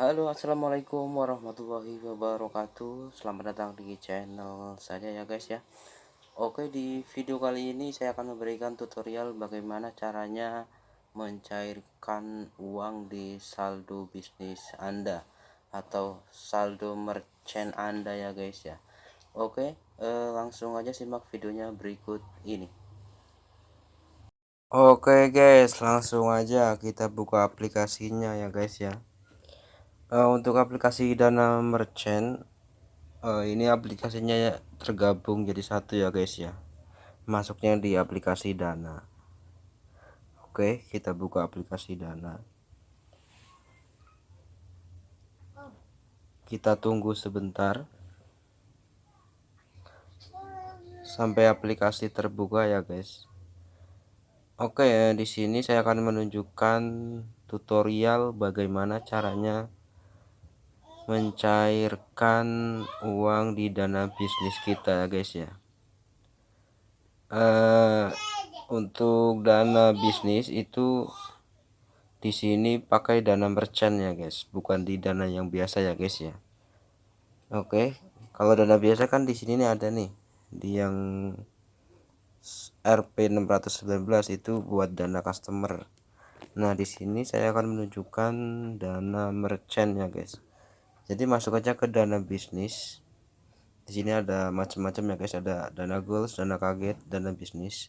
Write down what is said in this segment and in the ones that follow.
Halo assalamualaikum warahmatullahi wabarakatuh. Selamat datang di channel saya ya guys ya. Oke di video kali ini saya akan memberikan tutorial bagaimana caranya mencairkan uang di saldo bisnis Anda Atau saldo merchant Anda ya guys ya. Oke eh, langsung aja simak videonya berikut ini. Oke guys langsung aja kita buka aplikasinya ya guys ya uh, untuk aplikasi dana merchant uh, ini aplikasinya ya tergabung jadi satu ya guys ya. Masuknya di aplikasi dana. Oke kita buka aplikasi dana. Kita tunggu sebentar. Sampai aplikasi terbuka ya guys. Oke di sini saya akan menunjukkan tutorial bagaimana caranya mencairkan uang di dana bisnis kita ya guys ya. Uh, untuk dana bisnis itu di sini pakai dana merchant ya guys. Bukan di dana yang biasa ya guys ya. Oke kalau dana biasa kan di sini nih ada nih di yang RP 619 itu buat dana customer. Nah di sini saya akan menunjukkan dana merchant ya guys jadi masuk aja ke dana bisnis di sini ada macam-macam ya guys ada dana goals dana kaget dana bisnis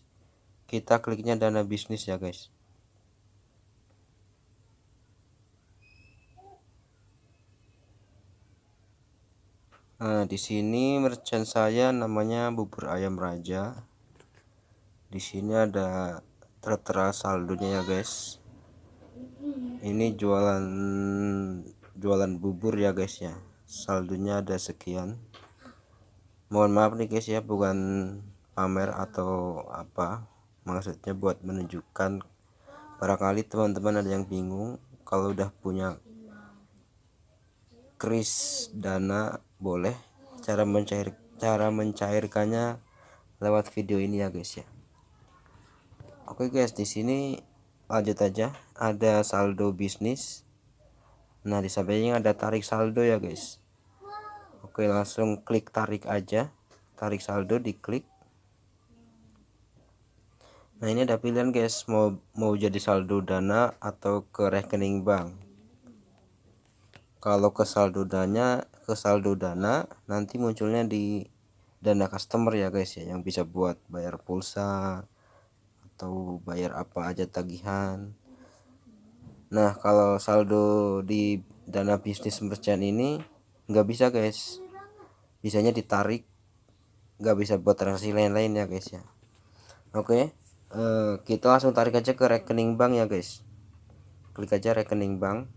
kita kliknya dana bisnis ya guys Nah, di sini merchant saya namanya bubur ayam raja. Di sini ada tertera saldonya ya, guys. Ini jualan jualan bubur ya guys ya. Saldonya ada sekian. Mohon maaf nih guys ya bukan pamer atau apa. Maksudnya buat menunjukkan. Barangkali teman-teman ada yang bingung kalau udah punya kris dana boleh cara mencair cara mencairkannya lewat video ini ya guys ya. Oke guys di sini lanjut aja. Ada saldo bisnis nah di sampingnya ada tarik saldo ya guys. Oke langsung klik tarik aja. Tarik saldo diklik. Nah ini ada pilihan guys. Mau mau jadi saldo dana atau ke rekening bank. Kalau ke saldo dana ke saldo dana nanti munculnya di dana customer ya guys ya yang bisa buat bayar pulsa atau bayar apa aja tagihan Nah kalau saldo di dana bisnis merchant ini nggak bisa guys. Bisanya ditarik nggak bisa buat transaksi lain-lain ya guys ya. Oke uh, kita langsung tarik aja ke rekening bank ya guys. Klik aja rekening bank.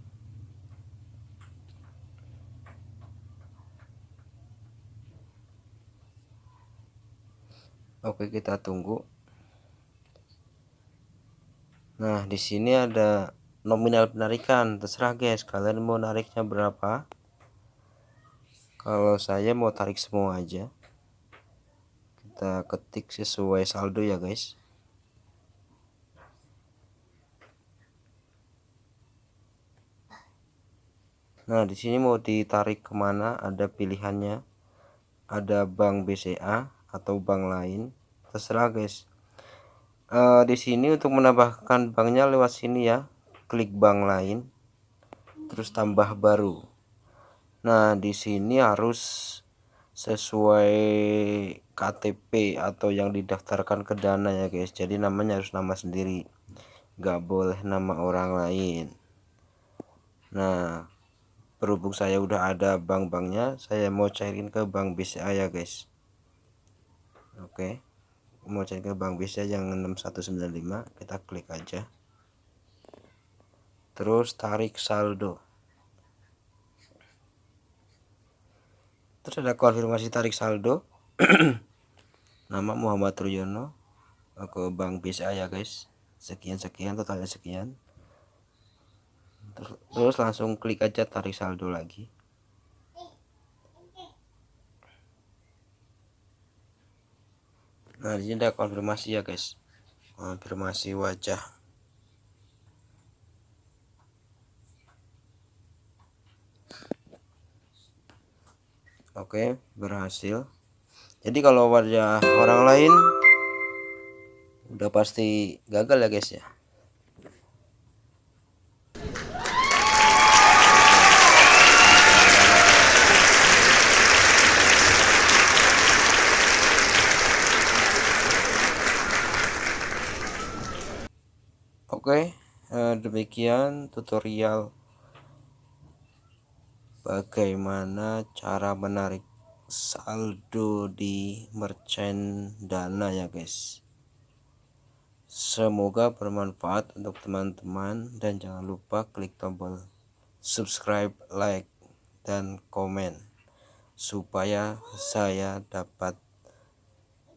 Oke kita tunggu. Nah di sini ada nominal penarikan terserah guys kalian mau nariknya berapa kalau saya mau tarik semua aja kita ketik sesuai saldo ya guys Nah, di sini mau ditarik ke mana? Ada pilihannya. Ada bank BCA atau bank lain. Terserah, guys. Uh, di sini untuk menambahkan banknya lewat sini ya klik bank lain terus tambah baru. Nah di sini harus sesuai KTP atau yang didaftarkan ke dana ya guys. Jadi namanya harus nama sendiri. Nggak boleh nama orang lain. Nah berhubung saya udah ada bank-banknya saya mau cairin ke bank BCA ya guys. Oke. Mau cari ke bank BCA yang 6195 kita klik aja terus tarik saldo. Terus ada konfirmasi tarik saldo. Nama Muhammad Ruyono ke Bank BCA ya guys. Sekian-sekian totalnya sekian. Terus langsung klik aja tarik saldo lagi. Nah ini ada konfirmasi ya guys. Konfirmasi wajah oke berhasil. Jadi kalau wajah orang lain udah pasti gagal ya guys ya? Oke, eh, demikian tutorial bagaimana cara menarik saldo di merchant dana ya guys. Semoga bermanfaat untuk teman-teman dan jangan lupa klik tombol subscribe, like, dan komen supaya saya dapat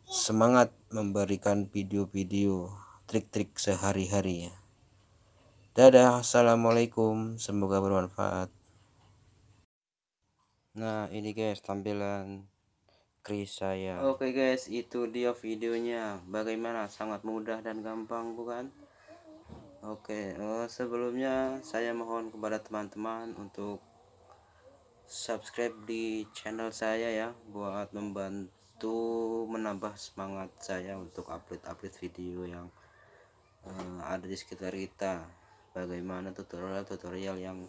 semangat memberikan video-video trik-trik sehari-hari ya. Dadah, assalamualaikum, semoga bermanfaat. Nah, ini guys tampilan kris saya. Oke guys, itu dia videonya. Bagaimana? Sangat mudah dan gampang, bukan? Oke, oh, sebelumnya saya mohon kepada teman-teman untuk subscribe di channel saya ya buat membantu menambah semangat saya untuk upload-upload video yang uh, ada di sekitar kita bagaimana tutorial-tutorial yang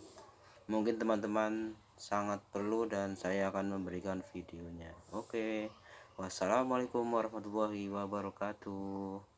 mungkin teman-teman sangat perlu dan saya akan memberikan videonya. Oke. Wassalamualaikum warahmatullahi wabarakatuh